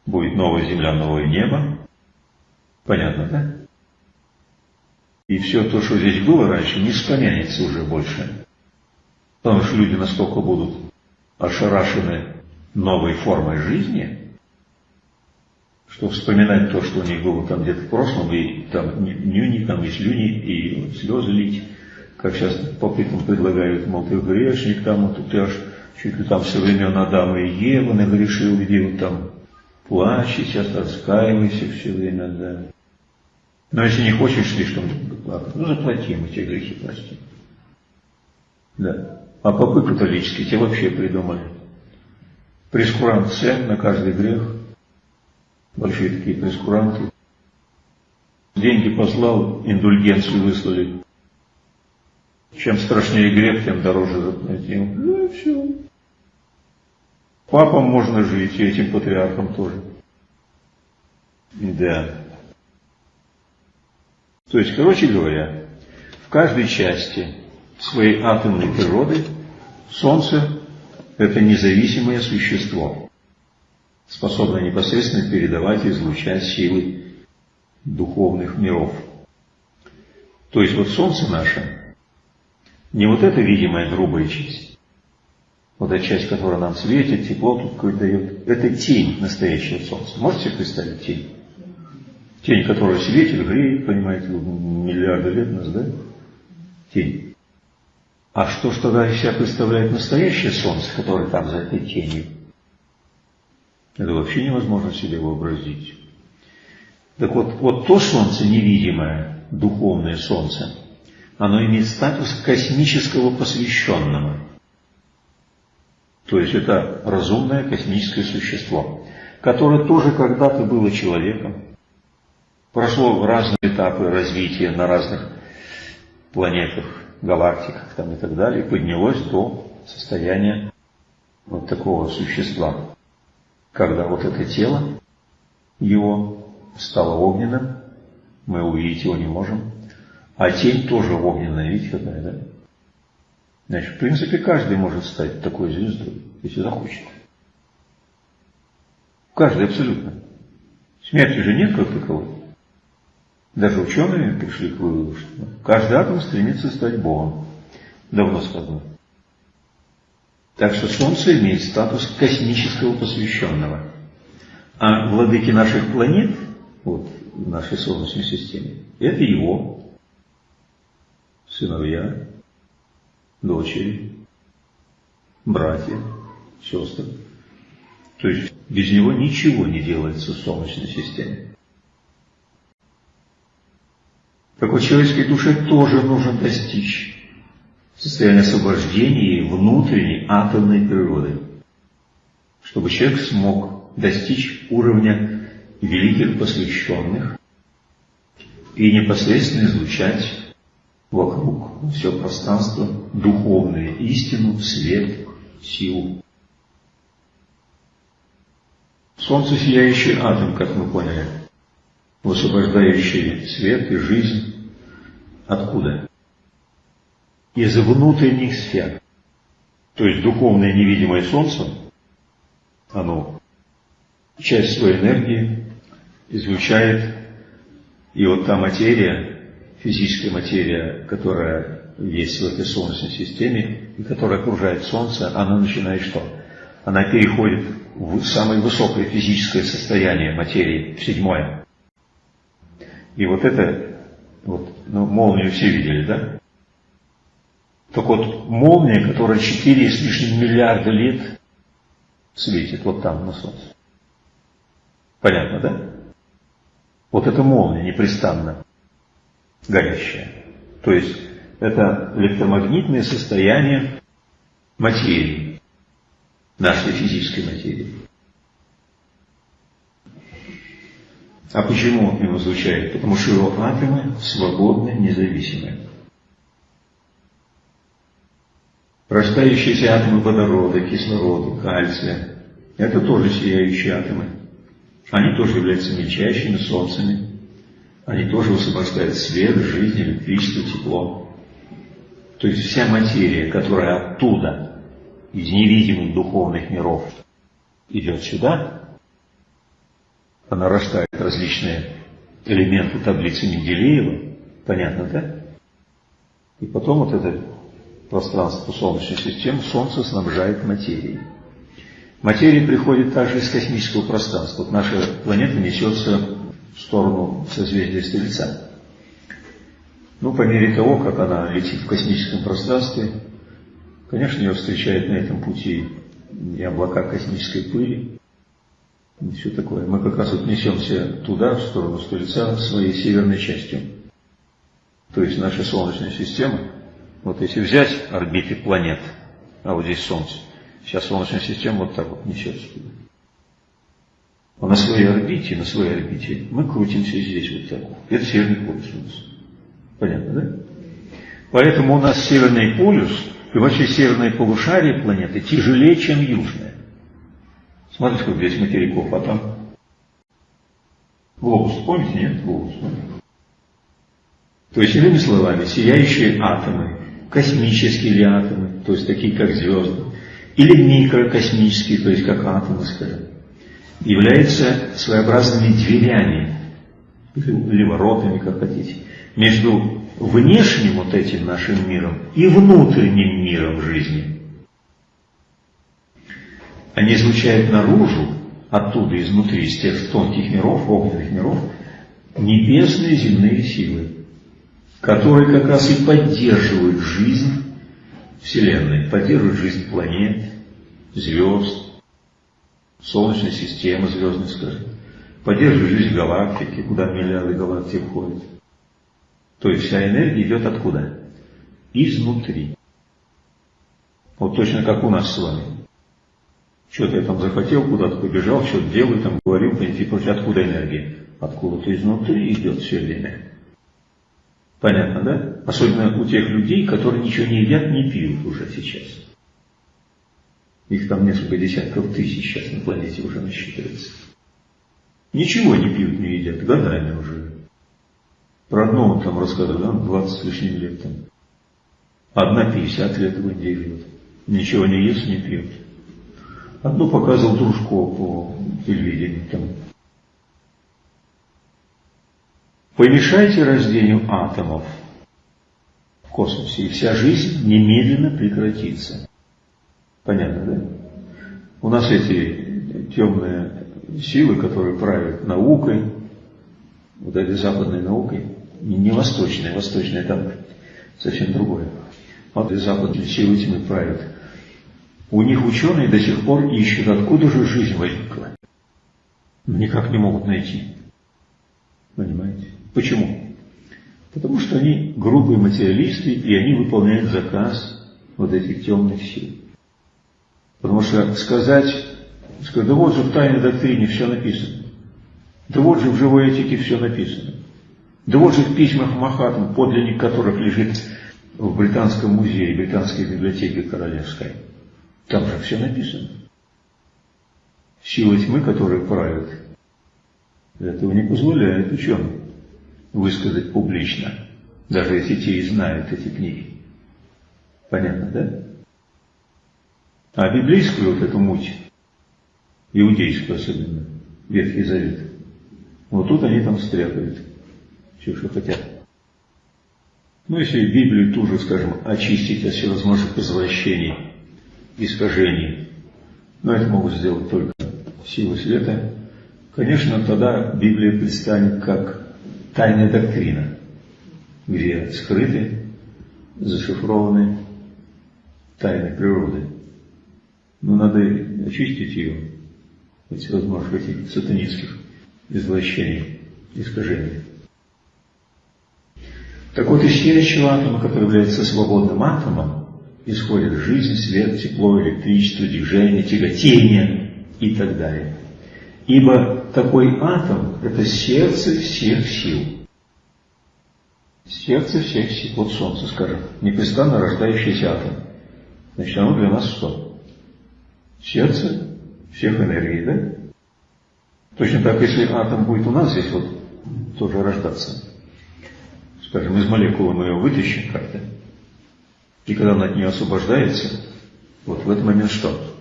Будет новая земля, новое небо. Понятно, да? И все то, что здесь было раньше, не вспомянется уже больше. Потому что люди настолько будут ошарашены новой формой жизни, что вспоминать то, что у них было там где-то в прошлом, и там нюни, там и слюни, и слезы лить, как сейчас попытам предлагают, мол, ты грешник, там, вот ты аж чуть ли там со времен Адама и Евы нагрешил, иди вот там плачь, сейчас раскаивайся все время, да. Но если не хочешь слишком плакать, ну заплати, мы тебе грехи простим. Да. А попы католические те вообще придумали. Прескурант цен на каждый грех. Большие такие прескуранты. Деньги послал, индульгенцию выслали. Чем страшнее грех, тем дороже заплатил. Ну и все. Папам можно жить, и этим патриархам тоже. Да. То есть, короче говоря, в каждой части своей атомной природы Солнце – это независимое существо, способное непосредственно передавать и излучать силы духовных миров. То есть вот Солнце наше, не вот эта видимая грубая часть, вот эта часть, которая нам светит, тепло тут какое-то дает, это тень настоящего Солнца. Можете себе представить тень? Тень, которая светит, греет, понимаете, миллиарды лет нас, да? Тень. А что что из себя представляет настоящее солнце, которое там за этой тенью? Это вообще невозможно себе вообразить. Так вот, вот то солнце невидимое, духовное солнце, оно имеет статус космического посвященного. То есть это разумное космическое существо, которое тоже когда-то было человеком, прошло разные этапы развития на разных планетах, галактиках там и так далее, поднялось до состояния вот такого существа, когда вот это тело его стало огненным, мы увидеть его не можем, а тень тоже огненная, видите какая, да? Значит, в принципе, каждый может стать такой звездой, если захочет. Каждый абсолютно. Смерти же нет как таковой. Даже ученые пришли к выводу, что каждый атом стремится стать Богом. Давно сказано. Так что Солнце имеет статус космического посвященного. А владыки наших планет, вот в нашей Солнечной системе, это его сыновья, дочери, братья, сестры. То есть без него ничего не делается в Солнечной системе. Такой человеческой душе тоже нужно достичь состояния освобождения внутренней атомной природы, чтобы человек смог достичь уровня великих посвященных и непосредственно излучать вокруг все пространство духовную истину, свет, силу. Солнце сияющий атом, как мы поняли, высвобождающий свет и жизнь Откуда? из внутренних сфер. То есть духовное невидимое Солнце, оно часть своей энергии излучает, и вот та материя, физическая материя, которая есть в этой Солнечной системе, и которая окружает Солнце, она начинает что? Она переходит в самое высокое физическое состояние материи, в седьмое. И вот это, вот, ну, молнию все видели, да? Так вот, молния, которая 4 с лишним миллиарда лет светит вот там на Солнце. Понятно, да? Вот эта молния непрестанно горящая. То есть это электромагнитное состояние материи, нашей физической материи. А почему он им излучает? Потому что его атомы свободны, независимы. Растающиеся атомы водорода, кислорода, кальция – это тоже сияющие атомы. Они тоже являются мельчайшими солнцами. Они тоже высвобождают свет, жизнь, электричество, тепло. То есть вся материя, которая оттуда, из невидимых духовных миров, идет сюда, она рождает различные элементы таблицы Менделеева, понятно, да? И потом вот это пространство Солнечной системы Солнце снабжает материей. Материя приходит также из космического пространства. Вот наша планета несется в сторону созвездия Стрельца. Ну, по мере того, как она летит в космическом пространстве, конечно, ее встречает на этом пути и облака космической пыли, и все такое. Мы как раз вот несемся туда, в сторону Стрельца, своей северной частью. То есть наша Солнечная система – вот если взять орбиты планет, а вот здесь Солнце, сейчас Солнечная система вот так вот несется туда. А на своей орбите, на своей орбите мы крутимся здесь вот так вот. Это северный полюс у нас. Понятно, да? Поэтому у нас северный полюс и вообще северное полушарие планеты тяжелее, чем южное. Смотрите, сколько здесь материков, а там глобус, помните, нет? Глобус? То есть, иными словами, сияющие атомы космические или атомы, то есть такие как звезды, или микрокосмические, то есть как атомы, скажем, являются своеобразными дверями, или воротами, как хотите, между внешним вот этим нашим миром и внутренним миром жизни. Они излучают наружу, оттуда, изнутри, из тех тонких миров, огненных миров, небесные земные силы которые как раз и поддерживают жизнь Вселенной, поддерживают жизнь планет, звезд, Солнечной системы звездной, скажем, поддерживают жизнь галактики, куда миллиарды галактик входят. То есть вся энергия идет откуда? Изнутри. Вот точно как у нас с вами. Что-то я там захотел, куда-то побежал, что-то делаю, там говорил, и прочее. Откуда энергия? Откуда-то изнутри идет все время. Понятно, да? Особенно у тех людей, которые ничего не едят, не пьют уже сейчас. Их там несколько десятков тысяч сейчас на планете уже насчитывается. Ничего не пьют, не едят, годами уже. Про одного там рассказывали, да, 20 с лишним лет там. Одна 50 лет в Индии живет. Ничего не ест, не пьет. Одну показывал Дружко по телевидению там. Помешайте рождению атомов в космосе, и вся жизнь немедленно прекратится. Понятно, да? У нас эти темные силы, которые правят наукой, вот этой западной наукой, не восточной, восточная там совсем другое. Вот эти западные силы тьмы правят. У них ученые до сих пор ищут, откуда же жизнь возникла. Никак не могут найти. Понимаете? Почему? Потому что они грубые материалисты, и они выполняют заказ вот этих темных сил. Потому что сказать, сказать, да вот же в тайной доктрине все написано. Да вот же в живой этике все написано. Да вот же в письмах Махатм, подлинник которых лежит в Британском музее, Британской библиотеке королевской. Там же все написано. Силы тьмы, которые правят, этого не позволяет ученым высказать публично, даже если те и знают эти книги. Понятно, да? А библейскую вот эту муть, иудейскую особенно, Ветхий Завет, вот тут они там стряпают, все, что хотят. Ну, если Библию ту же, скажем, очистить от всевозможных извращений, искажений, но это могут сделать только силы света, конечно, тогда Библия предстанет как тайная доктрина, где скрыты, зашифрованы тайны природы. Но надо очистить ее от всевозможных этих сатанинских извращений, искажений. Так вот, из следующего атома, который является свободным атомом, исходит жизнь, свет, тепло, электричество, движение, тяготение и так далее. Ибо такой атом – это сердце всех сил. Сердце всех сил. Вот Солнце, скажем, непрестанно рождающийся атом. Значит, оно для нас что? Сердце всех энергий, да? Точно так, если атом будет у нас здесь вот тоже рождаться, скажем, из молекулы мы ее вытащим как-то, и когда он от нее освобождается, вот в этот момент что?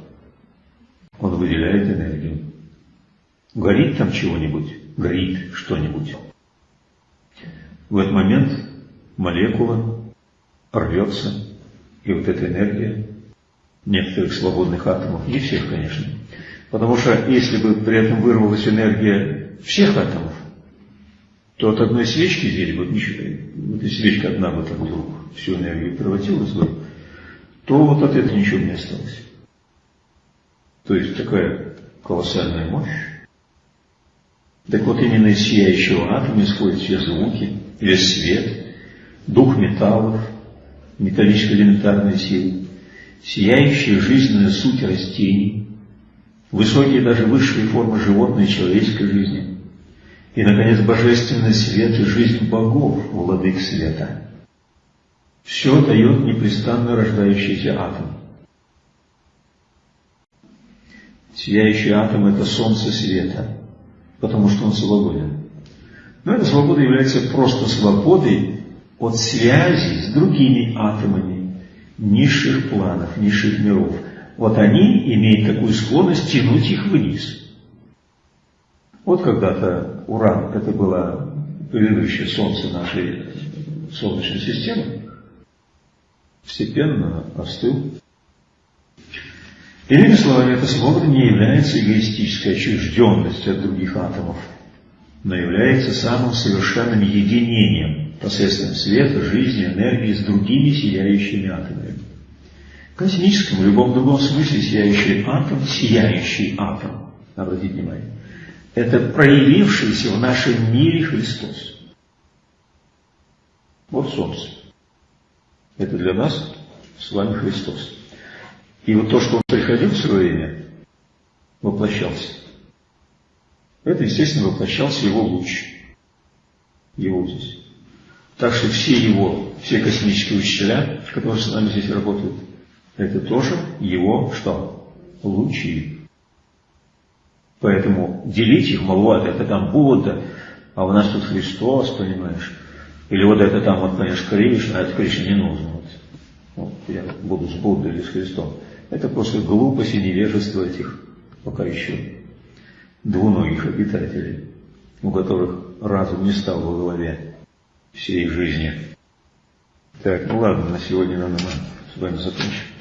Он выделяет энергию. Горит там чего-нибудь, горит что-нибудь. В этот момент молекула рвется, и вот эта энергия некоторых свободных атомов, не всех, конечно, потому что если бы при этом вырвалась энергия всех атомов, то от одной свечки здесь вот эта свечка одна бы так вдруг всю энергию превратилась бы, то вот от этого ничего не осталось. То есть такая колоссальная мощь. Так вот именно из сияющего атома исходят все звуки, весь свет, дух металлов, металлическая элементарная сила, сияющая жизненная суть растений, высокие даже высшие формы животной и человеческой жизни – и, наконец, божественный свет и жизнь богов, владык света. Все дает непрестанно рождающийся атом. Сияющий атом – это солнце света, потому что он свободен. Но эта свобода является просто свободой от связи с другими атомами низших планов, низших миров. Вот они имеют такую склонность тянуть их вниз – вот когда-то Уран, это было предыдущее Солнце нашей Солнечной системы, постепенно остыл. Иными словами, эта свобода не является эгоистической отчужденностью от других атомов, но является самым совершенным единением посредством света, жизни, энергии с другими сияющими атомами. В космическом и любом другом смысле сияющий атом – сияющий атом. Обратите внимание это проявившийся в нашем мире Христос. Вот Солнце. Это для нас с вами Христос. И вот то, что Он приходил в свое время, воплощался. Это, естественно, воплощался Его луч. Его здесь. Так что все Его, все космические учителя, которые с нами здесь работают, это тоже Его что? Лучи. Поэтому делить их, мол, вот это там Будда, а у нас тут Христос, понимаешь. Или вот это там, вот, понимаешь, Кришна, а это Кришна не нужно. Вот. вот я буду с Буддой или с Христом. Это просто глупость и невежество этих пока еще двуногих обитателей, у которых разум не стал во главе всей жизни. Так, ну ладно, на сегодня, наверное, мы с вами закончим.